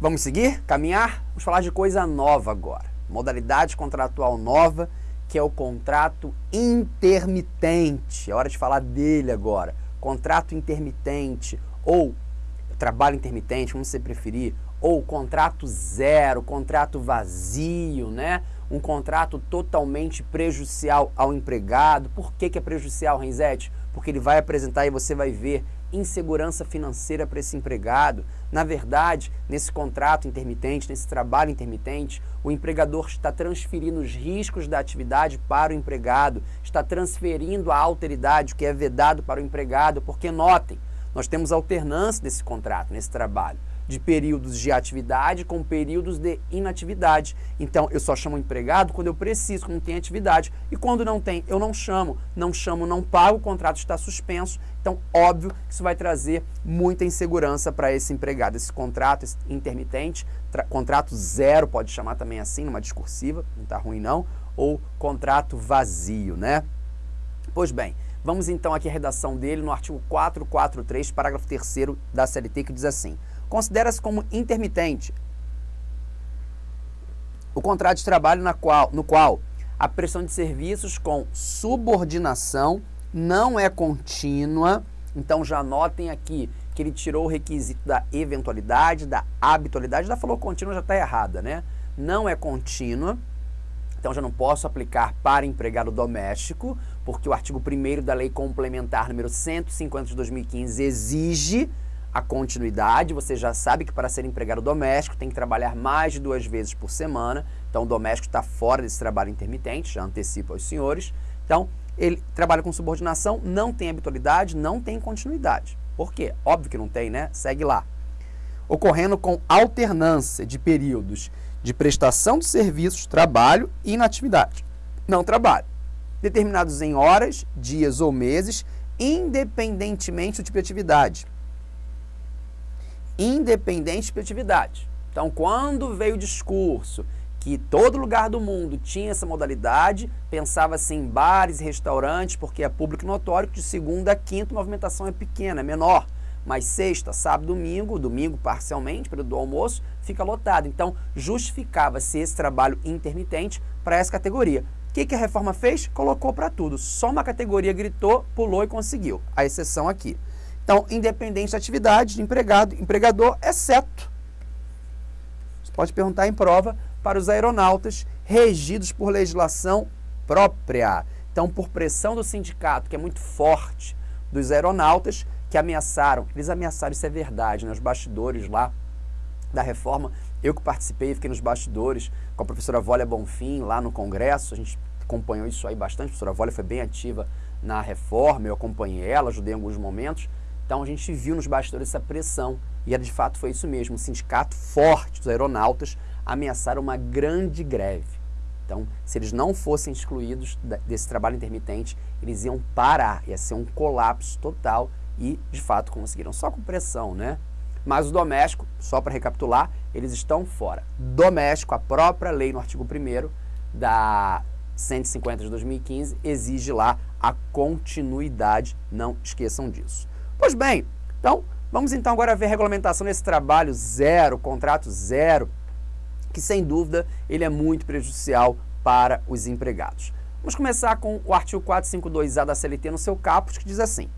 Vamos seguir? Caminhar? Vamos falar de coisa nova agora. Modalidade contratual nova, que é o contrato intermitente. É hora de falar dele agora. Contrato intermitente ou trabalho intermitente, como você preferir, ou contrato zero, contrato vazio, né? Um contrato totalmente prejudicial ao empregado. Por que, que é prejudicial, Renzete? Porque ele vai apresentar e você vai ver insegurança financeira para esse empregado. Na verdade, nesse contrato intermitente, nesse trabalho intermitente, o empregador está transferindo os riscos da atividade para o empregado, está transferindo a alteridade, o que é vedado para o empregado, porque notem, nós temos alternância nesse contrato, nesse trabalho de períodos de atividade com períodos de inatividade. Então, eu só chamo empregado quando eu preciso, quando tem atividade. E quando não tem, eu não chamo. Não chamo, não pago, o contrato está suspenso. Então, óbvio que isso vai trazer muita insegurança para esse empregado. Esse contrato esse intermitente, contrato zero, pode chamar também assim, numa discursiva, não está ruim não, ou contrato vazio, né? Pois bem, vamos então aqui à redação dele no artigo 443, parágrafo 3 da CLT, que diz assim considera-se como intermitente o contrato de trabalho na qual, no qual a prestação de serviços com subordinação não é contínua. Então já notem aqui que ele tirou o requisito da eventualidade, da habitualidade. Já falou contínua, já está errada, né? Não é contínua. Então já não posso aplicar para empregado doméstico, porque o artigo 1 da Lei Complementar número 150 de 2015 exige a continuidade, você já sabe que para ser empregado doméstico tem que trabalhar mais de duas vezes por semana, então o doméstico está fora desse trabalho intermitente, já antecipo aos senhores. Então, ele trabalha com subordinação, não tem habitualidade, não tem continuidade. Por quê? Óbvio que não tem, né? Segue lá. Ocorrendo com alternância de períodos de prestação de serviços, trabalho e inatividade. Não trabalho. Determinados em horas, dias ou meses, independentemente do tipo de atividade independente de atividade. Então, quando veio o discurso que todo lugar do mundo tinha essa modalidade, pensava-se em bares e restaurantes, porque é público notório que de segunda a quinta a movimentação é pequena, é menor. Mas sexta, sábado, domingo, domingo parcialmente, período do almoço, fica lotado. Então, justificava-se esse trabalho intermitente para essa categoria. O que, que a reforma fez? Colocou para tudo. Só uma categoria gritou, pulou e conseguiu. A exceção aqui. Então, independente da atividade de empregado, empregador, exceto. Você pode perguntar em prova para os aeronautas regidos por legislação própria. Então, por pressão do sindicato, que é muito forte, dos aeronautas, que ameaçaram, eles ameaçaram, isso é verdade, nos né? bastidores lá da reforma, eu que participei, fiquei nos bastidores com a professora Vólia Bonfim lá no Congresso, a gente acompanhou isso aí bastante, a professora Vólia foi bem ativa na reforma, eu acompanhei ela, ajudei em alguns momentos, então a gente viu nos bastidores essa pressão e de fato foi isso mesmo, um sindicato forte dos aeronautas ameaçaram uma grande greve. Então, se eles não fossem excluídos desse trabalho intermitente, eles iam parar, ia ser um colapso total e, de fato, conseguiram. Só com pressão, né? Mas o doméstico, só para recapitular, eles estão fora. Doméstico, a própria lei no artigo 1 da 150 de 2015 exige lá a continuidade, não esqueçam disso. Pois bem, então vamos então agora ver a regulamentação desse trabalho zero, contrato zero, que sem dúvida ele é muito prejudicial para os empregados. Vamos começar com o artigo 452A da CLT no seu caput, que diz assim,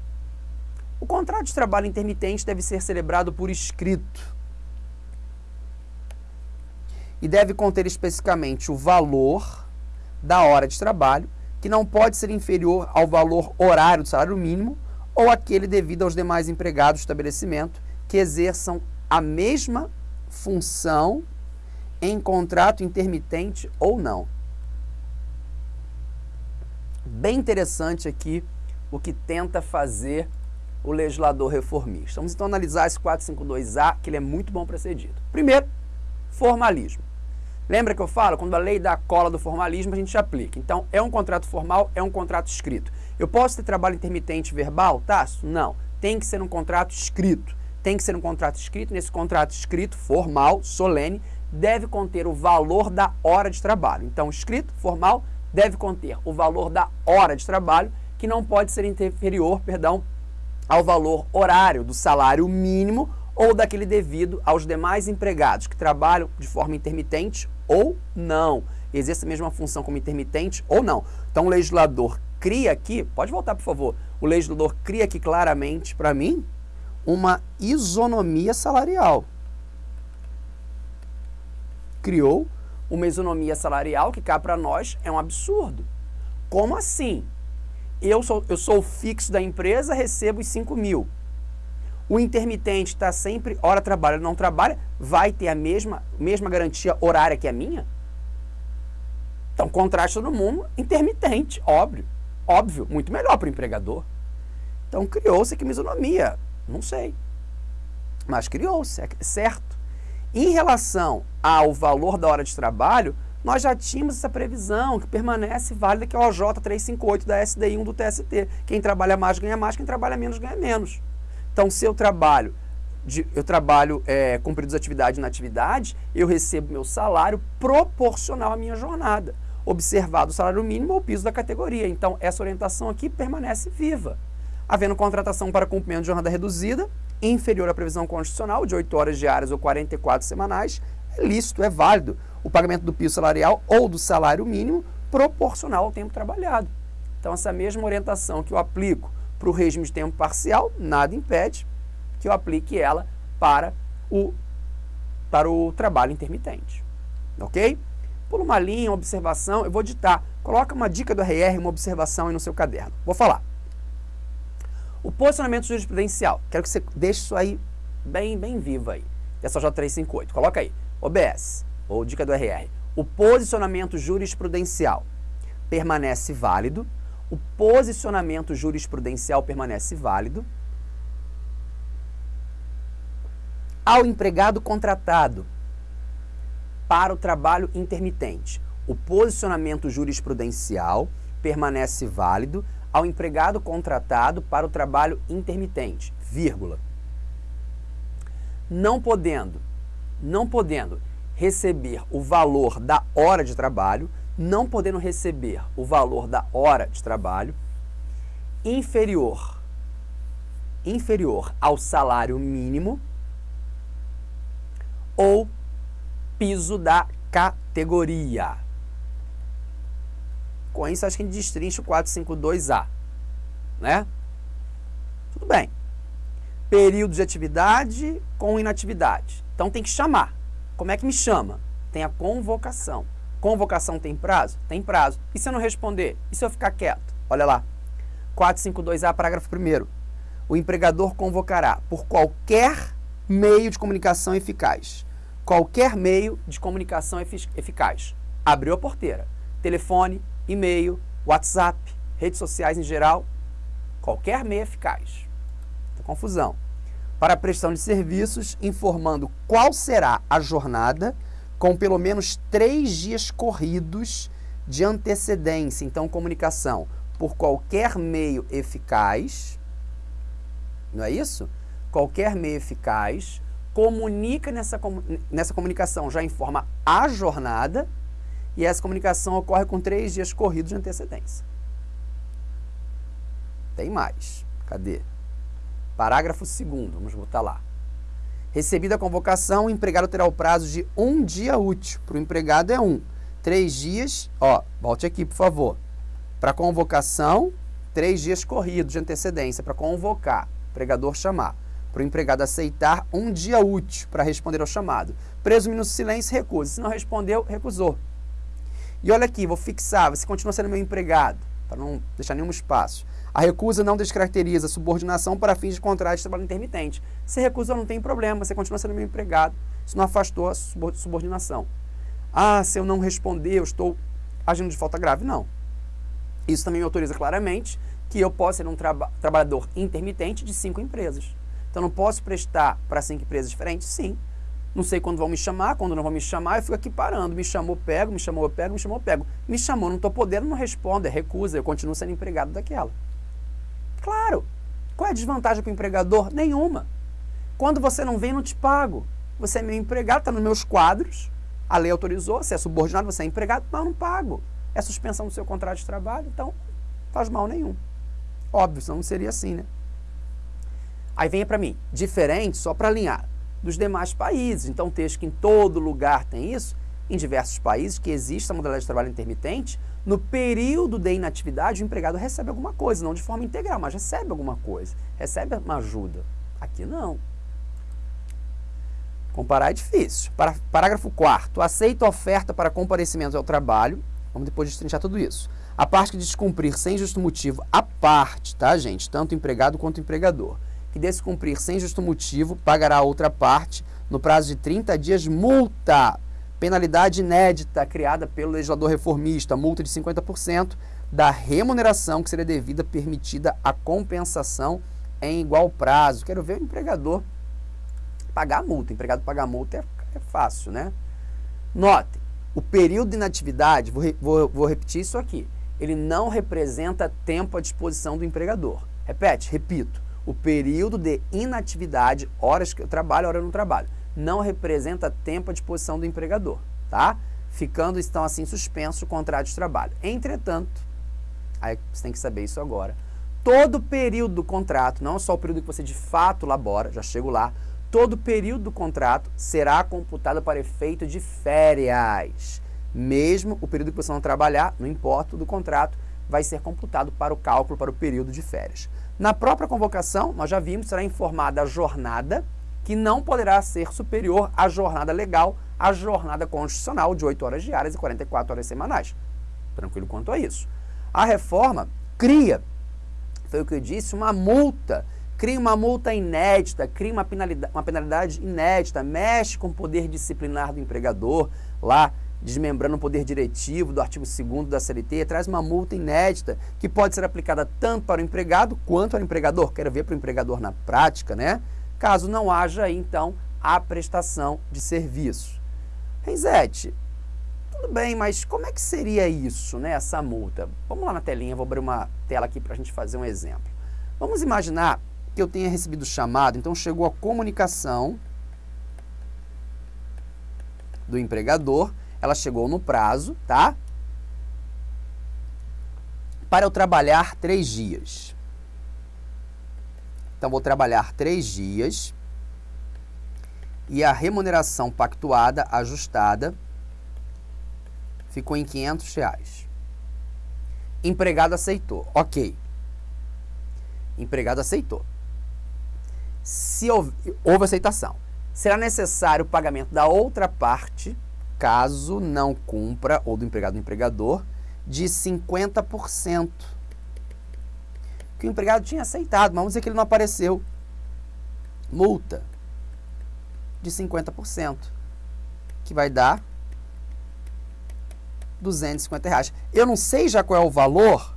o contrato de trabalho intermitente deve ser celebrado por escrito e deve conter especificamente o valor da hora de trabalho, que não pode ser inferior ao valor horário do salário mínimo ou aquele devido aos demais empregados do estabelecimento que exerçam a mesma função em contrato intermitente ou não. Bem interessante aqui o que tenta fazer o legislador reformista. Vamos então analisar esse 452A, que ele é muito bom dito. Primeiro, formalismo. Lembra que eu falo? Quando a lei dá a cola do formalismo, a gente aplica. Então, é um contrato formal, é um contrato escrito. Eu posso ter trabalho intermitente verbal, Tasso? Não. Tem que ser um contrato escrito. Tem que ser um contrato escrito. Nesse contrato escrito, formal, solene, deve conter o valor da hora de trabalho. Então, escrito, formal, deve conter o valor da hora de trabalho, que não pode ser inferior, perdão, ao valor horário do salário mínimo ou daquele devido aos demais empregados que trabalham de forma intermitente ou não. Exerce a mesma função como intermitente ou não. Então, o legislador cria aqui, pode voltar por favor, o legislador cria aqui claramente para mim uma isonomia salarial. Criou uma isonomia salarial que cá para nós é um absurdo. Como assim? Eu sou, eu sou o fixo da empresa, recebo os 5 mil. O intermitente está sempre, hora trabalha, não trabalha, vai ter a mesma, mesma garantia horária que a minha? Então, contraste todo mundo, intermitente, óbvio. Óbvio, muito melhor para o empregador. Então, criou-se aqui uma isonomia. Não sei. Mas criou-se, é certo. Em relação ao valor da hora de trabalho, nós já tínhamos essa previsão que permanece válida, que é o OJ 358 da SDI1 do TST. Quem trabalha mais ganha mais, quem trabalha menos ganha menos. Então, se eu trabalho, de, eu trabalho é, cumprindo atividade na atividade, eu recebo meu salário proporcional à minha jornada, observado o salário mínimo ou o piso da categoria. Então, essa orientação aqui permanece viva. Havendo contratação para cumprimento de jornada reduzida, inferior à previsão constitucional de 8 horas diárias ou 44 semanais, é lícito, é válido o pagamento do piso salarial ou do salário mínimo proporcional ao tempo trabalhado. Então, essa mesma orientação que eu aplico para o regime de tempo parcial, nada impede que eu aplique ela para o, para o trabalho intermitente. Ok? Por uma linha, uma observação, eu vou ditar. Coloca uma dica do RR, uma observação aí no seu caderno. Vou falar. O posicionamento jurisprudencial. Quero que você deixe isso aí bem, bem vivo aí. Dessa J358. Coloca aí. OBS, ou dica do RR. O posicionamento jurisprudencial permanece válido. O posicionamento jurisprudencial permanece válido. Ao empregado contratado para o trabalho intermitente, o posicionamento jurisprudencial permanece válido ao empregado contratado para o trabalho intermitente, vírgula. Não podendo, não podendo receber o valor da hora de trabalho, não podendo receber o valor da hora de trabalho inferior inferior ao salário mínimo ou piso da categoria. Com isso, acho que a gente destrincha o 452A. Né? Tudo bem. Período de atividade com inatividade. Então tem que chamar. Como é que me chama? Tem a convocação. Convocação tem prazo? Tem prazo. E se eu não responder? E se eu ficar quieto? Olha lá. 452A, parágrafo 1 O empregador convocará por qualquer meio de comunicação eficaz. Qualquer meio de comunicação eficaz. Abriu a porteira. Telefone, e-mail, WhatsApp, redes sociais em geral, qualquer meio eficaz. Confusão. Para a prestação de serviços, informando qual será a jornada, com pelo menos três dias corridos de antecedência. Então, comunicação por qualquer meio eficaz, não é isso? Qualquer meio eficaz, comunica nessa, nessa comunicação, já informa a jornada e essa comunicação ocorre com três dias corridos de antecedência. Tem mais. Cadê? Parágrafo 2 vamos botar lá. Recebida a convocação, o empregado terá o prazo de um dia útil. Para o empregado é um. Três dias, ó, volte aqui, por favor. Para convocação, três dias corridos de antecedência para convocar, empregador chamar. Para o empregado aceitar, um dia útil para responder ao chamado. Presumindo silêncio, recusa. Se não respondeu, recusou. E olha aqui, vou fixar, você continua sendo meu empregado, para não deixar nenhum espaço. A recusa não descaracteriza a subordinação para fins de contrato de trabalho intermitente. Se recusa, não tem problema, você continua sendo meu empregado. Isso não afastou a subordinação. Ah, se eu não responder, eu estou agindo de falta grave. Não. Isso também me autoriza claramente que eu posso ser um traba trabalhador intermitente de cinco empresas. Então, não posso prestar para cinco empresas diferentes? Sim. Não sei quando vão me chamar, quando não vão me chamar, eu fico aqui parando. Me chamou, pego, me chamou, pego, me chamou, pego. Me chamou, não estou podendo, não respondo, é recusa, eu continuo sendo empregado daquela. Claro. Qual é a desvantagem para o empregador? Nenhuma. Quando você não vem, não te pago. Você é meu empregado, está nos meus quadros, A lei autorizou, você é subordinado, você é empregado, mas eu não pago. É suspensão do seu contrato de trabalho, então faz mal nenhum. Óbvio, senão não seria assim, né? Aí vem para mim, diferente, só para alinhar, dos demais países. Então, texto que em todo lugar tem isso, em diversos países que existe a modalidade de trabalho intermitente, no período de inatividade o empregado recebe alguma coisa, não de forma integral, mas recebe alguma coisa, recebe uma ajuda. Aqui não. Comparar é difícil. Parágrafo 4 aceita oferta para comparecimento ao trabalho. Vamos depois destrinchar tudo isso. A parte que descumprir sem justo motivo, a parte, tá, gente? Tanto empregado quanto empregador, que descumprir sem justo motivo, pagará a outra parte no prazo de 30 dias multa. Penalidade inédita criada pelo legislador reformista, multa de 50% da remuneração que seria devida permitida a compensação em igual prazo. Quero ver o empregador pagar a multa. O empregado pagar a multa é, é fácil, né? Notem, o período de inatividade, vou, vou, vou repetir isso aqui, ele não representa tempo à disposição do empregador. Repete, repito, o período de inatividade, horas que eu trabalho, hora eu não trabalho, não representa tempo à disposição do empregador, tá? Ficando, então, assim, suspenso o contrato de trabalho. Entretanto, aí você tem que saber isso agora, todo o período do contrato, não só o período que você de fato labora, já chego lá, todo o período do contrato será computado para efeito de férias. Mesmo o período que você não trabalhar, não importa, do contrato, vai ser computado para o cálculo para o período de férias. Na própria convocação, nós já vimos, será informada a jornada, que não poderá ser superior à jornada legal, à jornada constitucional de 8 horas diárias e 44 horas semanais. Tranquilo quanto a isso. A reforma cria, foi o que eu disse, uma multa cria uma multa inédita, cria uma penalidade, uma penalidade inédita, mexe com o poder disciplinar do empregador, lá desmembrando o poder diretivo do artigo 2 da CLT, traz uma multa inédita que pode ser aplicada tanto para o empregado quanto ao empregador. Quero ver para o empregador na prática, né? Caso não haja, então, a prestação de serviço. Renzete, tudo bem, mas como é que seria isso, né, essa multa? Vamos lá na telinha, vou abrir uma tela aqui para a gente fazer um exemplo. Vamos imaginar que eu tenha recebido chamado, então chegou a comunicação do empregador, ela chegou no prazo, tá? Para eu trabalhar três dias. Então, vou trabalhar três dias e a remuneração pactuada, ajustada, ficou em 500 reais. Empregado aceitou. Ok. Empregado aceitou se houve, houve aceitação. Será necessário o pagamento da outra parte, caso não cumpra, ou do empregado do empregador, de 50%. Que o empregado tinha aceitado, mas vamos dizer que ele não apareceu. Multa de 50%, que vai dar 250 reais. Eu não sei já qual é o valor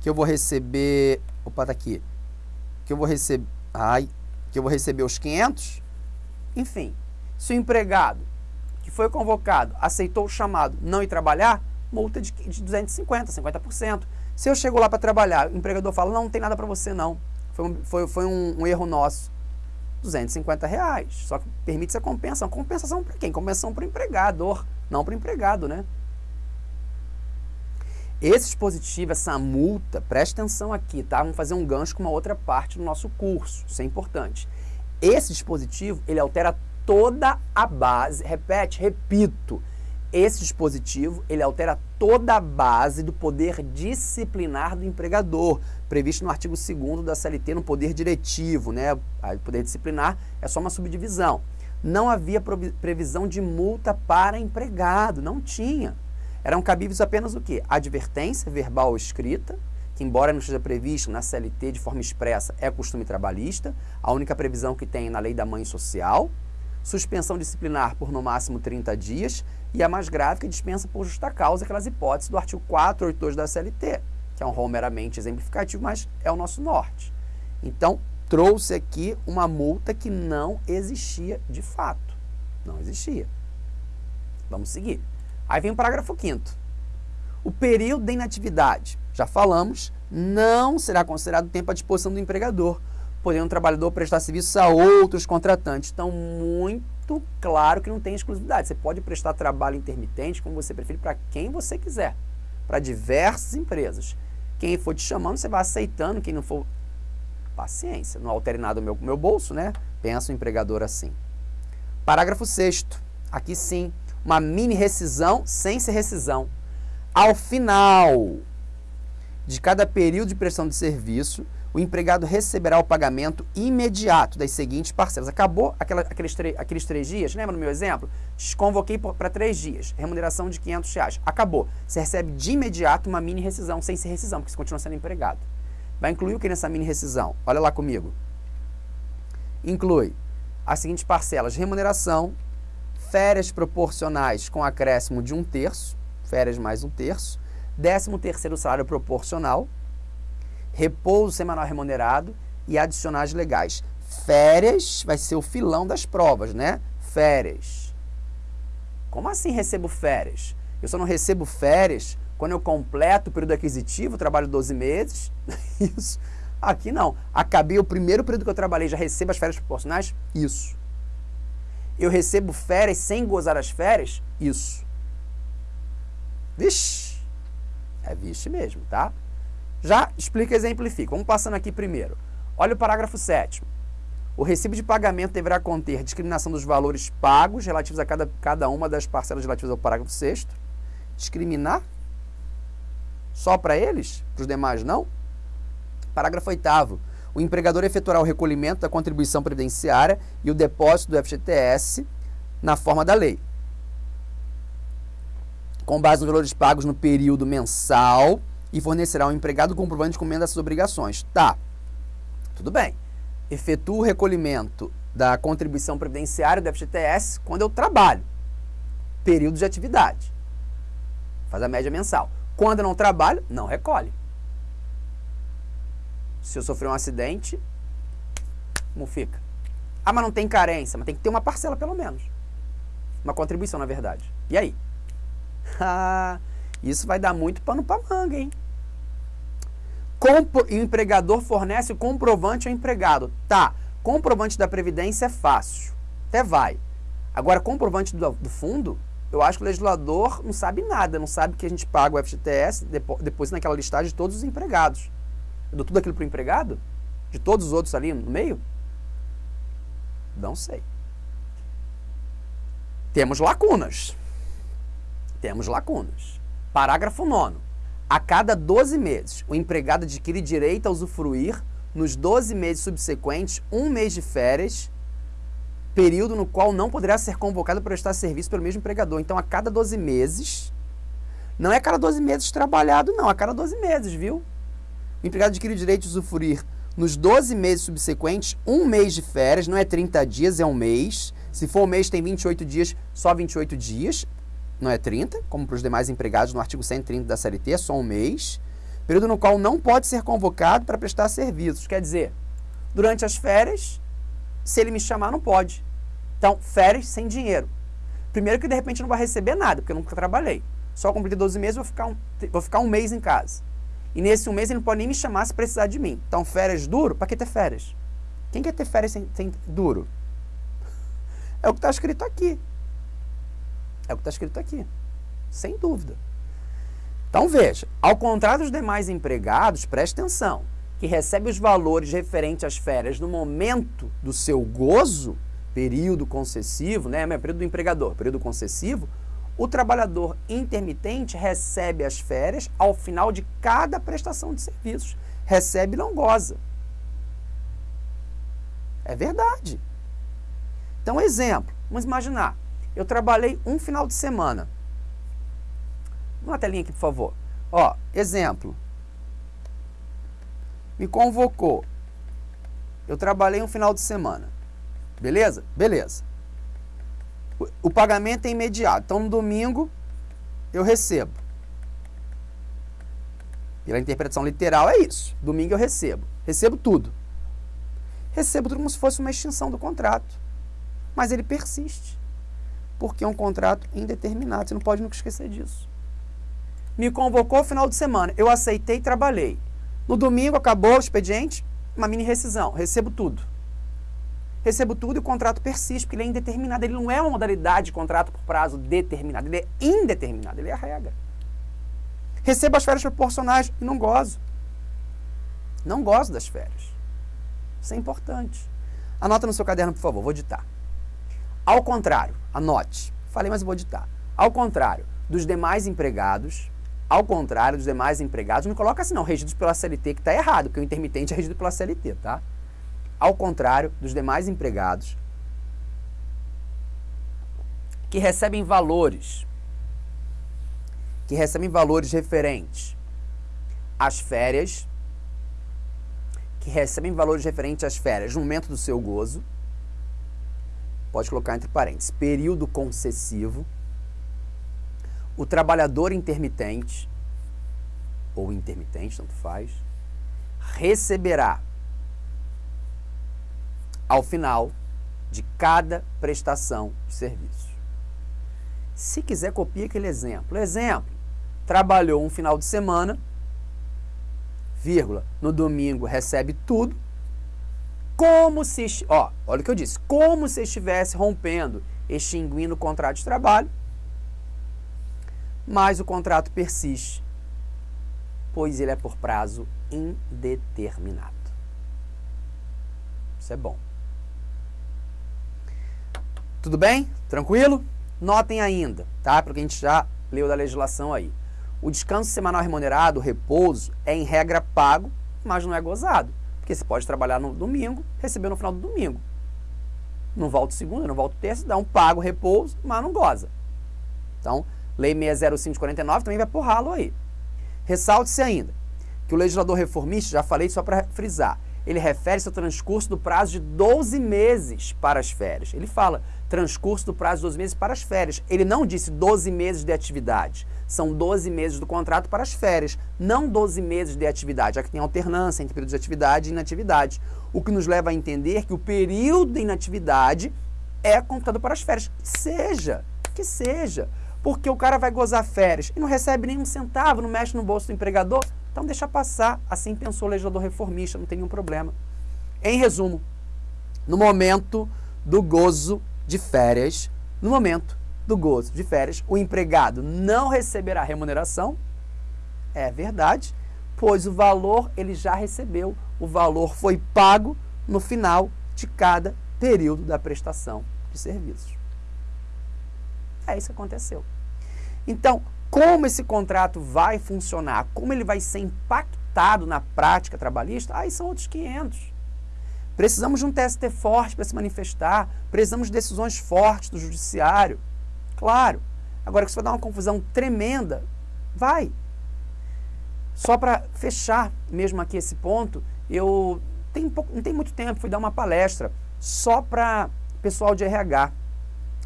que eu vou receber. Opa, tá aqui. Que eu vou receber Ai, que eu vou receber os 500? Enfim, se o empregado foi convocado aceitou o chamado não ir trabalhar, multa de, de 250, 50%. Se eu chego lá para trabalhar, o empregador fala, não, não tem nada para você não, foi, um, foi, foi um, um, erro nosso. 250 reais. Só que permite-se a compensação. Compensação para quem? Compensação para o empregador, não para o empregado, né? Esse dispositivo, essa multa, preste atenção aqui, tá? Vamos fazer um gancho com uma outra parte do nosso curso, isso é importante. Esse dispositivo, ele altera toda a base, repete, repito, esse dispositivo, ele altera toda a base do poder disciplinar do empregador, previsto no artigo 2 da CLT, no poder diretivo, né? O poder disciplinar é só uma subdivisão. Não havia previsão de multa para empregado, não tinha. Eram cabíveis apenas o quê? Advertência verbal ou escrita, que embora não esteja previsto na CLT de forma expressa, é costume trabalhista, a única previsão que tem na lei da mãe social, suspensão disciplinar por no máximo 30 dias e a mais grave que dispensa por justa causa aquelas hipóteses do artigo 482 da CLT, que é um rol meramente exemplificativo, mas é o nosso norte. Então, trouxe aqui uma multa que não existia de fato. Não existia. Vamos seguir. Aí vem o parágrafo 5 O período de inatividade, já falamos, não será considerado tempo à disposição do empregador, podendo o trabalhador prestar serviço a outros contratantes. Então, muito muito claro que não tem exclusividade. Você pode prestar trabalho intermitente, como você preferir, para quem você quiser, para diversas empresas. Quem for te chamando, você vai aceitando, quem não for, paciência, não altere nada o meu, meu bolso, né? Pensa o empregador assim. Parágrafo 6 aqui sim, uma mini rescisão sem ser rescisão. Ao final de cada período de prestação de serviço, o empregado receberá o pagamento imediato das seguintes parcelas. Acabou aquela, aqueles, aqueles três dias, lembra no meu exemplo? Te convoquei para três dias, remuneração de 500 reais. Acabou. Você recebe de imediato uma mini rescisão, sem ser rescisão, porque você continua sendo empregado. Vai incluir o que nessa mini rescisão? Olha lá comigo. Inclui as seguintes parcelas: remuneração, férias proporcionais com acréscimo de um terço, férias mais um terço, décimo terceiro salário proporcional, repouso semanal remunerado e adicionais legais. Férias vai ser o filão das provas, né? Férias. Como assim recebo férias? Eu só não recebo férias quando eu completo o período aquisitivo, trabalho 12 meses. Isso. Aqui não. Acabei o primeiro período que eu trabalhei, já recebo as férias proporcionais? Isso. Eu recebo férias sem gozar as férias? Isso. Vixe. É vixe mesmo, tá? Já explica e exemplifica. Vamos passando aqui primeiro. Olha o parágrafo 7 O recibo de pagamento deverá conter discriminação dos valores pagos relativos a cada, cada uma das parcelas relativas ao parágrafo 6 Discriminar? Só para eles? Para os demais não? Parágrafo 8 o empregador efetuará o recolhimento da contribuição previdenciária e o depósito do FGTS na forma da lei. Com base nos valores pagos no período mensal e fornecerá ao empregado o comprovante de comenda dessas obrigações. Tá, tudo bem. Efetua o recolhimento da contribuição previdenciária do FGTS quando eu trabalho. Período de atividade. Faz a média mensal. Quando eu não trabalho, não recolhe. Se eu sofrer um acidente, como fica? Ah, mas não tem carência, mas tem que ter uma parcela pelo menos. Uma contribuição, na verdade. E aí? Ah, isso vai dar muito pano para manga, hein? Compro, o empregador fornece o comprovante ao empregado. Tá, comprovante da Previdência é fácil. Até vai. Agora, comprovante do, do fundo, eu acho que o legislador não sabe nada, não sabe que a gente paga o FGTS depois, depois naquela listagem de todos os empregados. Eu dou tudo aquilo para o empregado? De todos os outros ali no meio? Não sei. Temos lacunas. Temos lacunas. Parágrafo 9. A cada 12 meses, o empregado adquire direito a usufruir, nos 12 meses subsequentes, um mês de férias, período no qual não poderá ser convocado para prestar serviço pelo mesmo empregador. Então, a cada 12 meses, não é a cada 12 meses trabalhado, não, a cada 12 meses, viu? o empregado adquire direito de usufruir nos 12 meses subsequentes, um mês de férias, não é 30 dias, é um mês. Se for um mês, tem 28 dias, só 28 dias, não é 30, como para os demais empregados no artigo 130 da CLT, é só um mês. Período no qual não pode ser convocado para prestar serviços. Quer dizer, durante as férias, se ele me chamar, não pode. Então, férias sem dinheiro. Primeiro que de repente não vai receber nada, porque eu nunca trabalhei. Só completei 12 meses, vou ficar um, vou ficar um mês em casa. E nesse um mês ele não pode nem me chamar se precisar de mim. Então, férias duro, para que ter férias? Quem quer ter férias sem, sem duro? É o que está escrito aqui. É o que está escrito aqui. Sem dúvida. Então veja, ao contrário dos demais empregados, preste atenção, que recebe os valores referentes às férias no momento do seu gozo, período concessivo, né? Período do empregador, período concessivo, o trabalhador intermitente recebe as férias ao final de cada prestação de serviços. Recebe e não goza. É verdade. Então, exemplo. Vamos imaginar. Eu trabalhei um final de semana. Uma telinha aqui, por favor. Ó, exemplo. Me convocou. Eu trabalhei um final de semana. Beleza? Beleza. O pagamento é imediato. Então, no domingo, eu recebo. Pela interpretação literal, é isso. Domingo eu recebo. Recebo tudo. Recebo tudo como se fosse uma extinção do contrato. Mas ele persiste. Porque é um contrato indeterminado. Você não pode nunca esquecer disso. Me convocou final de semana. Eu aceitei e trabalhei. No domingo acabou o expediente, uma mini rescisão. Recebo tudo. recebo tudo e o contrato persiste, porque ele é indeterminado. Ele não é uma modalidade de contrato por prazo determinado, ele é indeterminado, ele é a regra. Recebo as férias proporcionais e não gozo. Não gosto das férias. Isso é importante. Anota no seu caderno, por favor, vou ditar. Ao contrário, anote. Falei, mas vou ditar. Ao contrário dos demais empregados, ao contrário dos demais empregados, não coloca assim não, regidos pela CLT, que está errado, porque o intermitente é regido pela CLT, tá? Ao contrário dos demais empregados, que recebem valores, que recebem valores referentes às férias, que recebem valores referentes às férias no momento do seu gozo, pode colocar entre parênteses, período concessivo, o trabalhador intermitente, ou intermitente, tanto faz, receberá ao final de cada prestação de serviço. Se quiser, copie aquele exemplo. Exemplo, trabalhou um final de semana, vírgula, no domingo recebe tudo, como se, ó, olha o que eu disse, como se estivesse rompendo, extinguindo o contrato de trabalho, mas o contrato persiste, pois ele é por prazo indeterminado. Isso é bom. Tudo bem? Tranquilo? Notem ainda, tá? Porque a gente já leu da legislação aí. O descanso semanal remunerado, o repouso, é em regra pago, mas não é gozado. Porque você pode trabalhar no domingo, receber no final do domingo. Não volta segunda, não volta terça, dá um pago, repouso, mas não goza. Então, Lei 605 de 49 também vai por ralo aí. Ressalte-se ainda que o legislador reformista, já falei só para frisar, ele refere-se ao transcurso do prazo de 12 meses para as férias. Ele fala transcurso do prazo de 12 meses para as férias. Ele não disse 12 meses de atividade. São 12 meses do contrato para as férias, não 12 meses de atividade, já que tem alternância entre período de atividade e inatividade. O que nos leva a entender que o período de inatividade é computado para as férias. Seja, que seja porque o cara vai gozar férias e não recebe nenhum centavo, não mexe no bolso do empregador, então deixa passar. Assim pensou o legislador reformista, não tem nenhum problema. Em resumo, no momento do gozo de férias, no momento do gozo de férias, o empregado não receberá remuneração, é verdade, pois o valor ele já recebeu, o valor foi pago no final de cada período da prestação de serviços. É isso que aconteceu. Então, como esse contrato vai funcionar, como ele vai ser impactado na prática trabalhista, aí são outros 500. Precisamos de um TST forte para se manifestar, precisamos de decisões fortes do judiciário. Claro. Agora, que isso vai dar uma confusão tremenda, vai. Só para fechar mesmo aqui esse ponto, eu pouco, não tem muito tempo, fui dar uma palestra só para pessoal de RH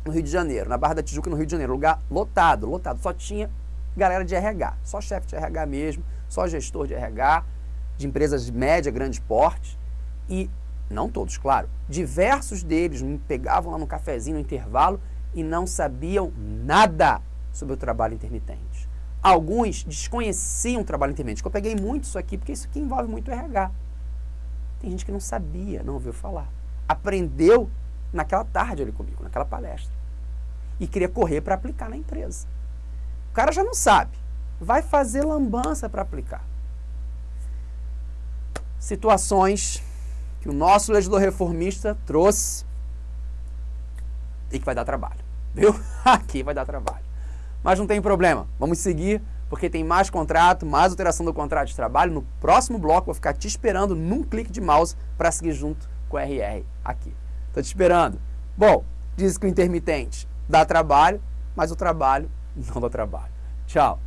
no Rio de Janeiro, na Barra da Tijuca, no Rio de Janeiro, lugar lotado, lotado, só tinha galera de RH, só chefe de RH mesmo, só gestor de RH, de empresas de média, grande porte, e, não todos, claro, diversos deles me pegavam lá no cafezinho, no intervalo, e não sabiam nada sobre o trabalho intermitente. Alguns desconheciam o trabalho intermitente, eu peguei muito isso aqui, porque isso aqui envolve muito RH. Tem gente que não sabia, não ouviu falar. Aprendeu naquela tarde ali comigo, naquela palestra. E queria correr para aplicar na empresa. O cara já não sabe. Vai fazer lambança para aplicar. Situações que o nosso legislador reformista trouxe e que vai dar trabalho. Viu? Aqui vai dar trabalho. Mas não tem problema. Vamos seguir, porque tem mais contrato, mais alteração do contrato de trabalho. No próximo bloco, vou ficar te esperando num clique de mouse para seguir junto com o RR aqui. Estou te esperando. Bom, diz que o intermitente dá trabalho, mas o trabalho não dá trabalho. Tchau.